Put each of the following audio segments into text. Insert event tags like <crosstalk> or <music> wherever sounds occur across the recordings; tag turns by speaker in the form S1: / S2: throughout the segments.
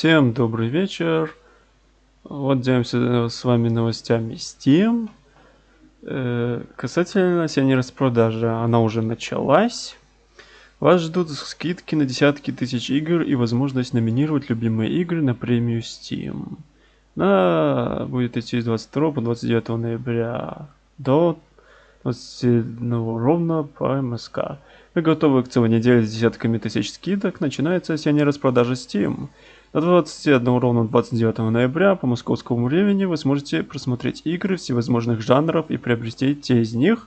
S1: Всем добрый вечер. Вот делимся с вами новостями Steam. Э, касательно осенней распродажи, она уже началась. Вас ждут скидки на десятки тысяч игр и возможность номинировать любимые игры на премию Steam. Она будет идти с 22 по 29 ноября до 21 ровно по МСК. Вы готовы к целой неделе с десятками тысяч скидок? Начинается осенняя распродажа Steam. До 21 ровно 29 ноября по московскому времени вы сможете просмотреть игры всевозможных жанров и приобрести те из них,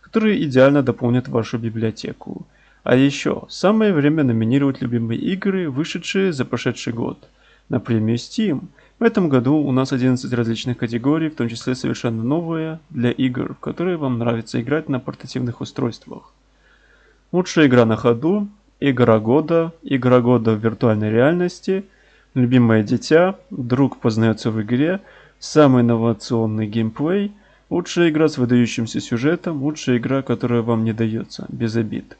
S1: которые идеально дополнят вашу библиотеку. А еще, самое время номинировать любимые игры, вышедшие за прошедший год, на премию Steam. В этом году у нас 11 различных категорий, в том числе совершенно новые, для игр, в которые вам нравится играть на портативных устройствах. Лучшая игра на ходу, Игра года, игра года в виртуальной реальности, любимое дитя, друг познается в игре, самый инновационный геймплей, лучшая игра с выдающимся сюжетом, лучшая игра, которая вам не дается, без обид.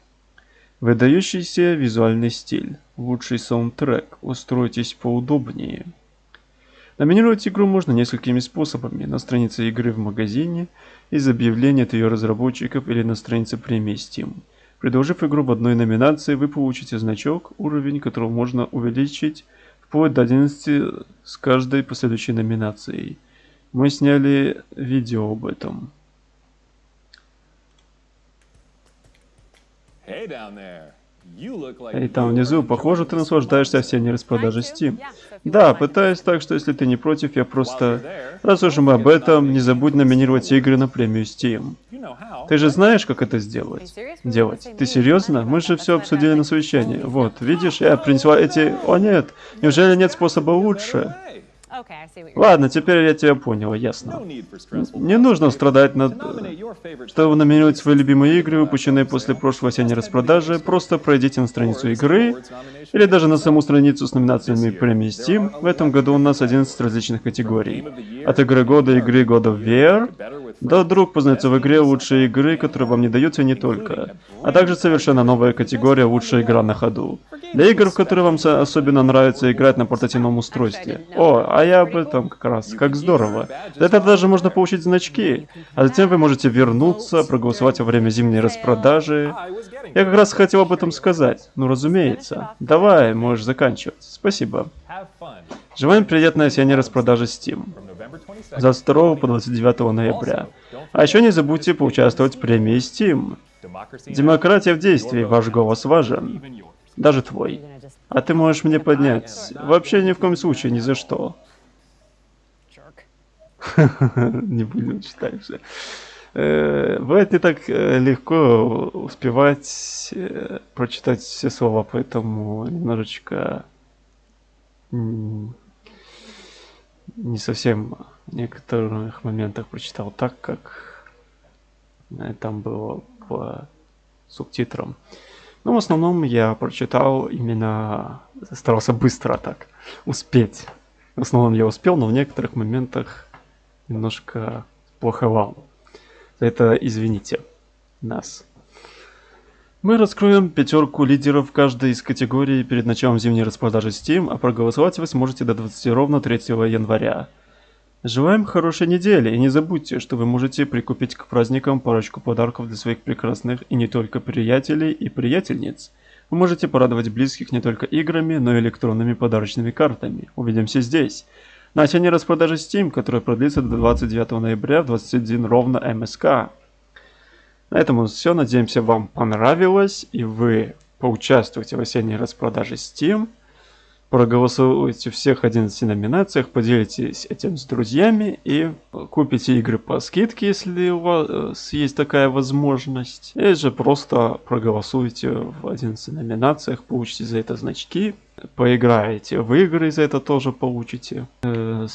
S1: Выдающийся визуальный стиль, лучший саундтрек, устройтесь поудобнее. Номинировать игру можно несколькими способами. На странице игры в магазине, из объявления от ее разработчиков или на странице премии Steam. Предложив игру в одной номинации, вы получите значок, уровень которого можно увеличить вплоть до 11 с каждой последующей номинацией. Мы сняли видео об этом.
S2: Hey down there.
S1: И там внизу, похоже, ты наслаждаешься осенней распродажей Steam. Да, пытаюсь так, что если ты не против, я просто... Раз уж мы об этом, не забудь номинировать игры на премию Steam. Ты же знаешь, как это сделать? Делать. Ты серьезно? Мы же все обсудили на совещании. Вот, видишь, я принесла эти... О нет, неужели нет способа лучше? Ладно, теперь я тебя понял, ясно. Не нужно страдать над... Чтобы номинировать свои любимые игры, выпущенные после прошлой осенней распродажи, просто пройдите на страницу игры, или даже на саму страницу с номинациями премии Steam. В этом году у нас 11 различных категорий. От игры года, игры года в VR, до друг познается в игре лучшие игры, которые вам не даются не только, а также совершенно новая категория лучшая игра на ходу. Для игр, в которые вам особенно нравится играть на портативном устройстве. О, а я об этом как раз. Как здорово. За это даже можно получить значки. А затем вы можете вернуться, проголосовать во время зимней распродажи. Я как раз хотел об этом сказать. Ну, разумеется. Давай, можешь заканчивать. Спасибо. Желаем приятной осенней распродажи Steam. За 2 по 29 ноября. А еще не забудьте поучаствовать в премии Steam. Демократия в действии, ваш голос важен. Даже твой. А ты можешь мне поднять. Вообще ни в коем случае, ни за что. <laughs> Не будем читать все. Э, бывает не так э, легко успевать э, прочитать все слова, поэтому немножечко не совсем в некоторых моментах прочитал так, как там было по субтитрам. Но в основном я прочитал именно, старался быстро так успеть. В основном я успел, но в некоторых моментах немножко плоховал. За это извините нас. Мы раскроем пятерку лидеров каждой из категорий перед началом зимней распродажи Steam, а проголосовать вы сможете до 20 ровно 3 января. Желаем хорошей недели и не забудьте, что вы можете прикупить к праздникам парочку подарков для своих прекрасных и не только приятелей и приятельниц. Вы можете порадовать близких не только играми, но и электронными подарочными картами. Увидимся здесь. На осенней распродаже Steam, которая продлится до 29 ноября в 21 ровно МСК. На этом все. Надеемся, вам понравилось и вы поучаствуете в осенней распродаже Steam проголосуйте всех 11 номинациях, поделитесь этим с друзьями и купите игры по скидке, если у вас есть такая возможность. Или же просто проголосуйте в 11 номинациях, получите за это значки, поиграете в игры, за это тоже получите. Э,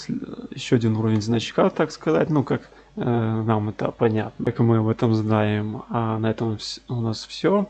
S1: еще один уровень значка, так сказать, ну как э, нам это понятно, как мы об этом знаем. А на этом у нас все.